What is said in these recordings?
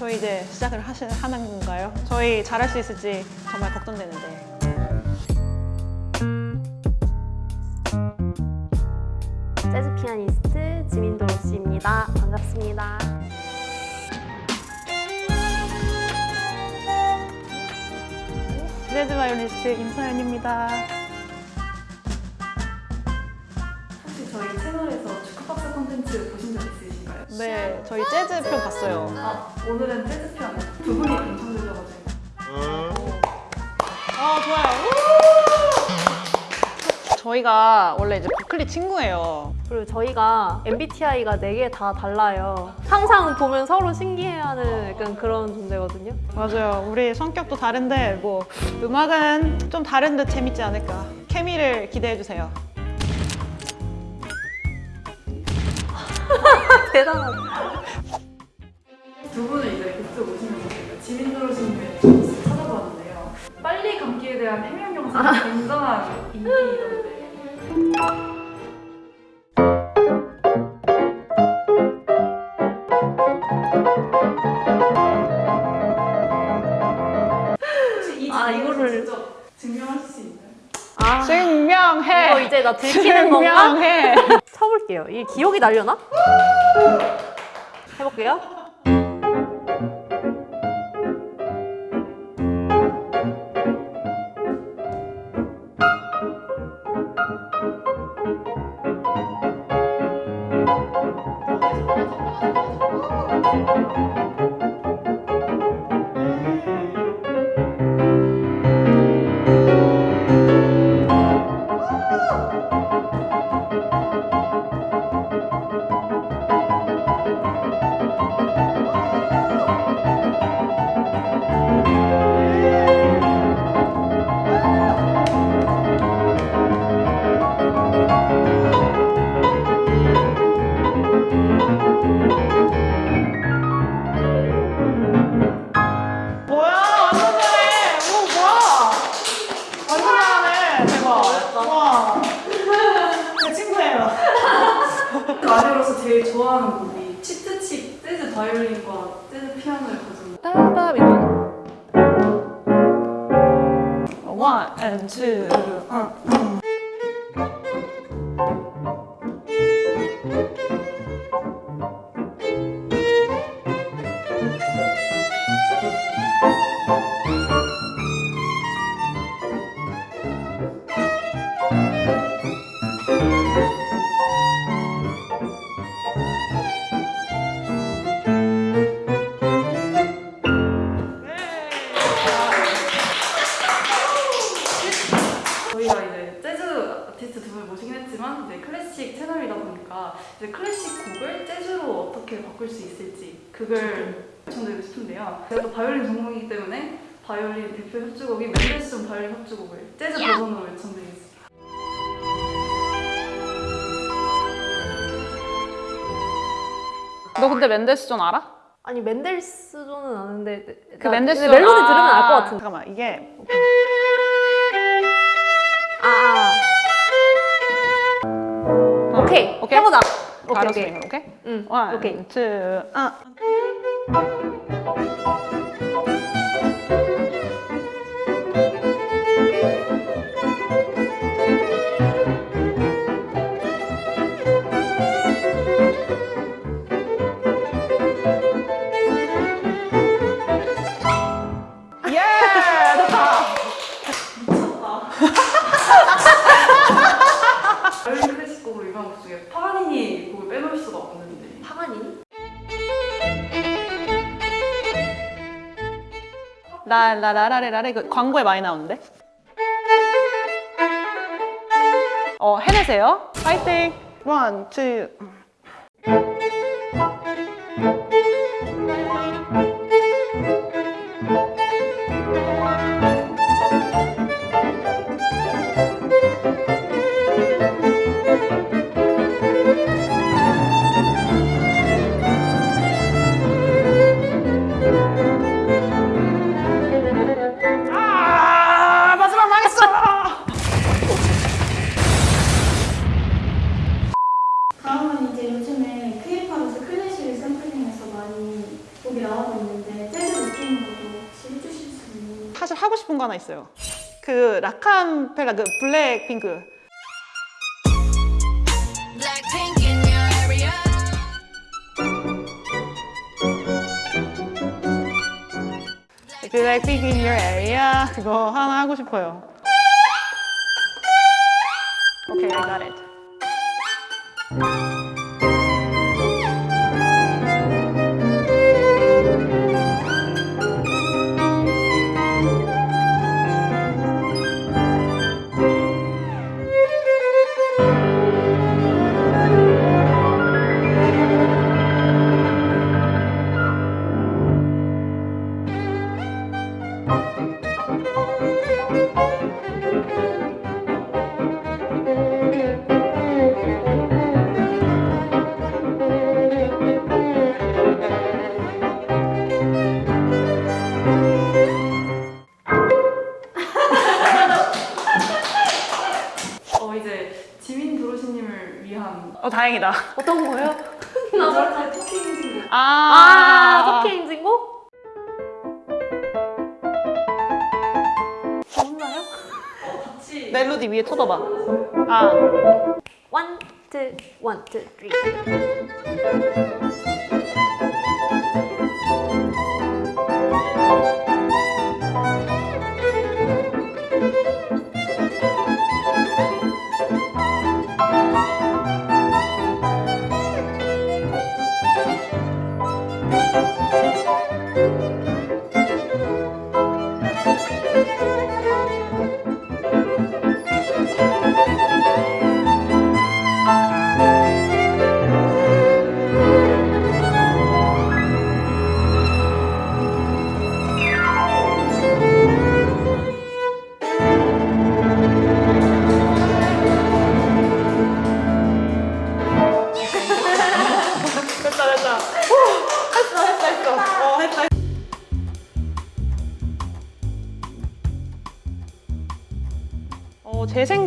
저희 이제 시작을 하시, 하는 건가요? 저희 잘할 수 있을지 정말 걱정되는데. 재즈 피아니스트 지민도 씨입니다. 반갑습니다. 재즈 바이올리스트 임서연입니다. 혹시 저희 채널에서 축구박스 콘텐츠 보신 적 있으신가요? 네, 저희 재즈 편 봤어요. 아, 오늘은 재즈 편 두 분이 당첨되셔가지고 아, 좋아요. 저희가 원래 이제 버클리 친구예요. 그리고 저희가 MBTI가 4개 다 달라요. 항상 보면 서로 신기해하는 약간 그런 존재거든요. 맞아요. 우리 성격도 다른데 뭐 음악은 좀 다른 듯 재밌지 않을까. 케미를 기대해 주세요. 대단하다. 두 분을 이제 그쪽 오시면서 제가 지민도로신님의 조회수 찾아봤는데요 빨리 감기에 대한 해명 영상이 굉장한 인기던데 아, 증명하실 수 있나요? 아, 증명해. 이거 이제 나 들키는 건가? 증명해. 쳐볼게요. 이 기억이 날려나? 해볼게요. 바이올린과 피아노를 가진 따밤 이거. One and two. 어. 바이올린 대표 협주곡인 멘델스존 바이올린 협주곡을 재즈 버전으로 요청드리겠습니다. 너 근데 멘데스존 알아? 아니 맨델스존은 아는데 그 멘데스존 멜로디 들으면 아, 알것 같은데. 잠깐만 이게 아, 아. 어, 오케이. 오케이? 해보자. 오케이 오케이. 오케이? 응. One, 오케이. two, 아. 라라라라라라 그 광고에 많이 나오는데? 어 해내세요. 파이팅. 원, 투. 아 싶은 거 하나 있어요. 그 라칸펠라 그 블랙핑크. 블랙핑크 in your area 그거 하나 하고 싶어요. 오케이, I got it. 어 이제 지민 도로시님을 위한 어, 다행이다. 어떤 거예요? 나머지 토킹 아, 아, 석희 행진 멜로디 위에 쳐다봐. 아, 원, 투, 원, 투, 쓰리.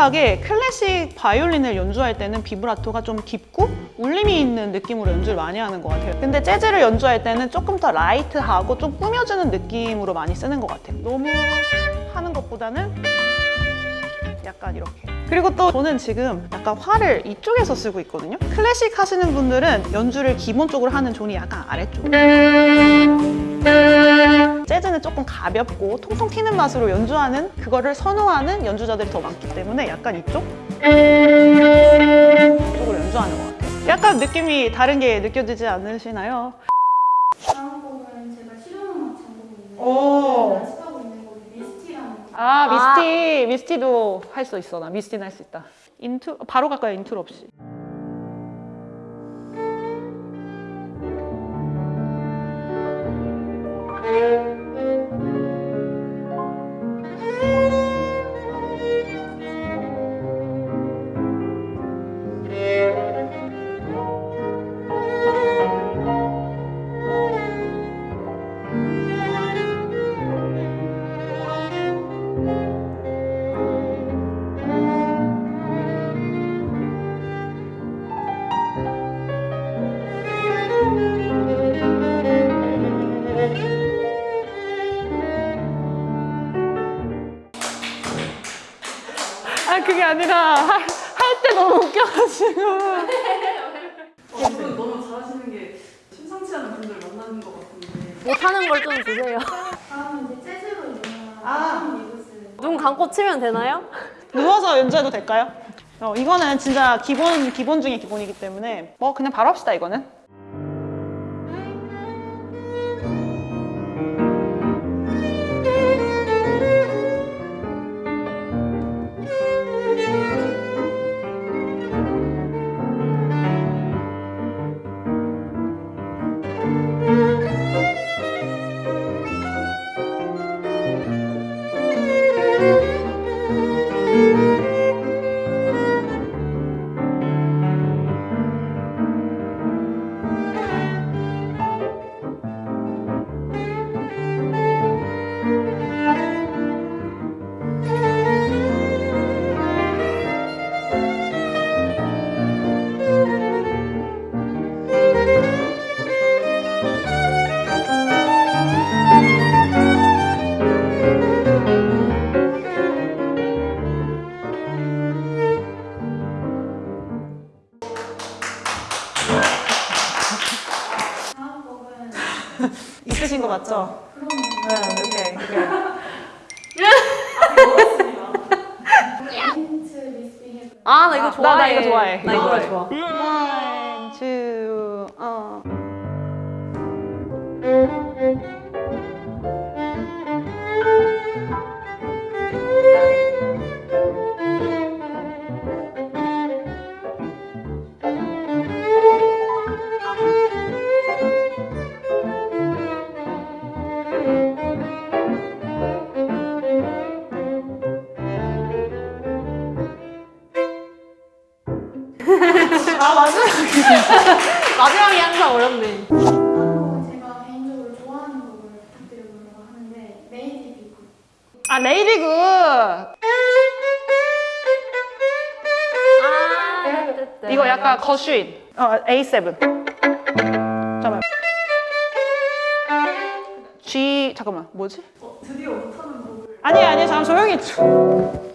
생각에 클래식 바이올린을 연주할 때는 비브라토가 좀 깊고 울림이 있는 느낌으로 연주를 많이 하는 것 같아요. 근데 재즈를 연주할 때는 조금 더 light하고 좀 꾸며주는 느낌으로 많이 쓰는 것 같아요. 너무 하는 것보다는 약간 이렇게. 그리고 또 저는 지금 약간 활을 이쪽에서 쓰고 있거든요. 클래식 하시는 분들은 연주를 기본적으로 하는 zone이 약간 아래쪽. 재즈는 조금 가볍고 통통 튀는 맛으로 연주하는 그거를 선호하는 연주자들이 더 많기 때문에 약간 이쪽? 이쪽으로 연주하는 것 같아요. 약간 느낌이 다른 게 느껴지지 않으시나요? 다음 곡은 제가 Misty라는 곡. 아 Misty Misty도 할 수 있어 나 Misty는 할 수 있다 인트 바로 갈까요 인트로 없이 아 아니라 할때 너무 웃겨가지고 어, 두분 너무 잘하시는 게 심상치 않은 분들 만나는 것 같은데 못하는 걸 좀 주세요. 다음은 이제 재즈로 유명한 아. 눈 감고 치면 되나요? 누워서 연주해도 될까요? 어, 이거는 진짜 기본 기본 중에 기본이기 때문에 뭐 그냥 바로 합시다 이거는 아, 나 이거 아, 좋아해. 나- 나 이거 좋아해. 나 이거 이거 좋아해. 좋아. One, two, 어. 어렵네. 제가 개인적으로 좋아하는 곡을 부탁드려보려고 하는데 Lady Be Good 아 Lady Good. 아, 이거 약간 거슈인. 어 A7. 잠깐만. G 잠깐만 뭐지? 어, 드디어 못하는 곡을 아니 아니 잠깐 조용히.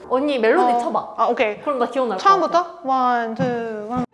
언니 멜로디 어. 쳐봐. 아 오케이. 그럼 나 기억날 것 같아. 처음부터 one two one.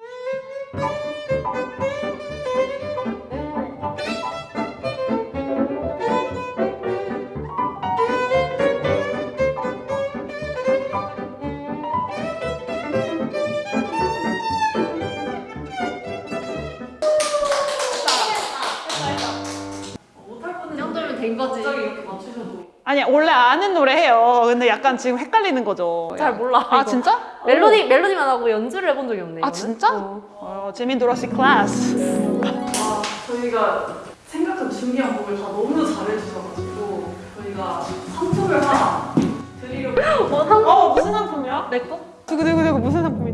아니 원래 아는 노래 해요. 근데 약간 지금 헷갈리는 거죠. 잘 몰라. 아 이거. 진짜? 멜로디 멜로디만 하고 연주를 해본 적이 없네. 아. 진짜? 어. 어, 재민 도로시 클래스. 와 저희가 생각한 준비한 곡을 다 너무 잘해주셔가지고 저희가 상품을 하나 드리려고 뭐 상? 어 무슨 상품이야? 내 거? 두구 두구 두구 무슨 상품이죠?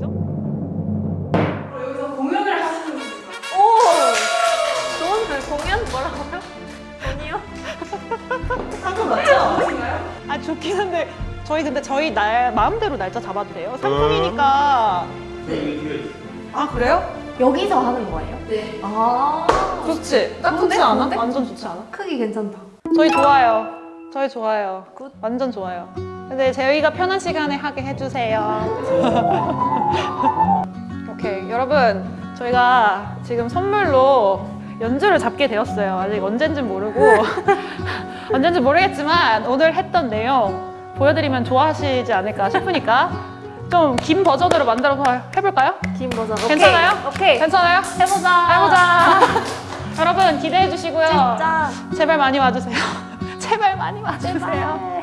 아 좋긴 한데 저희 근데 저희 날 마음대로 날짜 잡아도 돼요? 상품이니까. 아 그래요? 여기서 하는 거예요? 네 아. 좋지. 딱 좋지 않아? 완전 좋지 않아? 크기 괜찮다. 저희 좋아요. 저희 좋아요. Good. 완전 좋아요. 근데 저희가 편한 시간에 하게 해주세요. 오케이. 여러분, 저희가 지금 선물로 연주를 잡게 되었어요. 아직 언젠지 모르고. 언젠지 모르겠지만 오늘 했던 내용 보여드리면 좋아하시지 않을까 싶으니까 좀 긴 버전으로 만들어서 해볼까요? 긴 버전. 괜찮아요? 오케이. 괜찮아요? 해보자. 해보자. 여러분 기대해 주시고요. 진짜. 제발 많이 와주세요. 제발 많이 와주세요.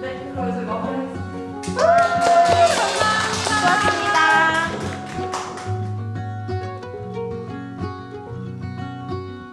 네, 그럼 이제 마무리하겠습니다